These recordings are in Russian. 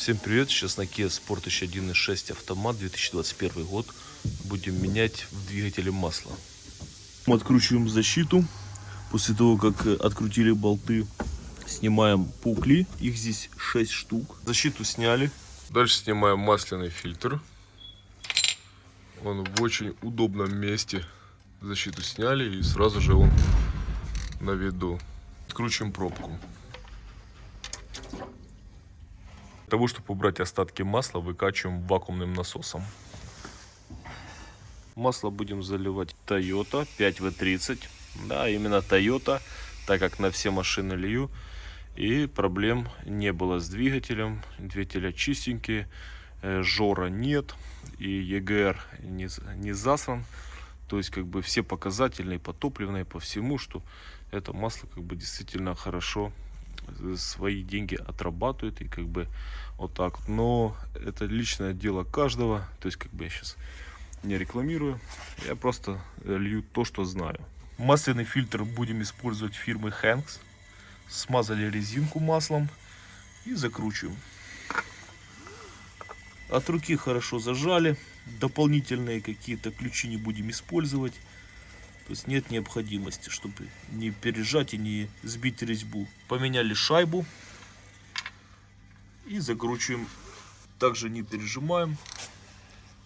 Всем привет, сейчас на Kia Sportage 1.6 автомат 2021 год. Будем менять в двигателе масло. Мы откручиваем защиту. После того, как э, открутили болты, снимаем пукли. Их здесь 6 штук. Защиту сняли. Дальше снимаем масляный фильтр. Он в очень удобном месте. Защиту сняли и сразу же он на виду. Откручиваем пробку. Для того, чтобы убрать остатки масла, выкачиваем вакуумным насосом. Масло будем заливать Toyota 5V30. Да, именно Toyota, так как на все машины лью. И проблем не было с двигателем. Двигатель чистенький, э, жора нет. И EGR не, не засран. То есть, как бы все показательные, по топливной, по всему, что это масло как бы действительно хорошо свои деньги отрабатывает и как бы вот так но это личное дело каждого. То есть как бы я сейчас не рекламирую. Я просто лью то что знаю. Масляный фильтр будем использовать фирмы Hanks. Смазали резинку маслом и закручиваем. От руки хорошо зажали. Дополнительные какие-то ключи не будем использовать то есть нет необходимости, чтобы не пережать и не сбить резьбу. Поменяли шайбу и закручиваем. Также не пережимаем.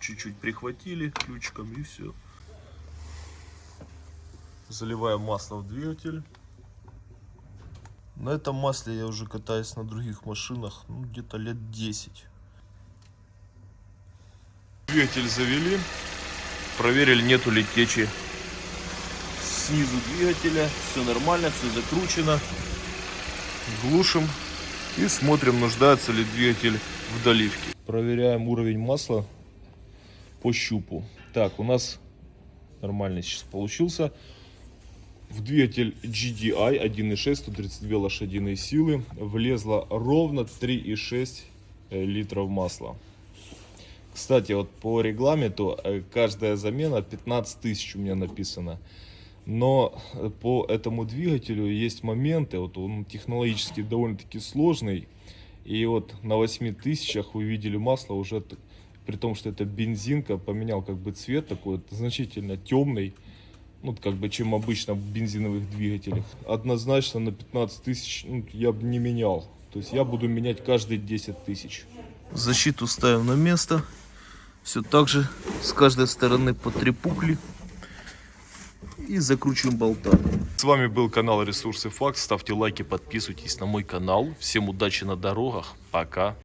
Чуть-чуть прихватили ключиком и все. Заливаем масло в двигатель. На этом масле я уже катаюсь на других машинах ну, где-то лет 10. Двигатель завели. Проверили, нету ли течи снизу двигателя. Все нормально, все закручено. Глушим и смотрим, нуждается ли двигатель в доливке. Проверяем уровень масла по щупу. Так, у нас нормально сейчас получился. В двигатель GDI 1.6, 132 лошадиные силы влезло ровно 3,6 э, литров масла. Кстати, вот по регламенту э, каждая замена 15 тысяч у меня написано. Но по этому двигателю есть моменты, вот он технологически довольно-таки сложный. И вот на 8 тысячах вы видели масло уже, при том, что это бензинка, поменял как бы цвет такой вот, значительно темный. Ну, как бы, чем обычно в бензиновых двигателях. Однозначно на 15 тысяч ну, я бы не менял. То есть я буду менять каждые 10 тысяч. Защиту ставим на место. Все так же с каждой стороны по три пукли и закручиваем болтами. С вами был канал Ресурсы Факт. Ставьте лайки, подписывайтесь на мой канал. Всем удачи на дорогах. Пока.